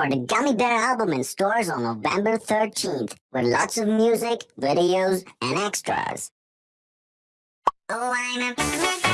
for the Gummy Bear album in stores on November 13th with lots of music, videos, and extras. Oh,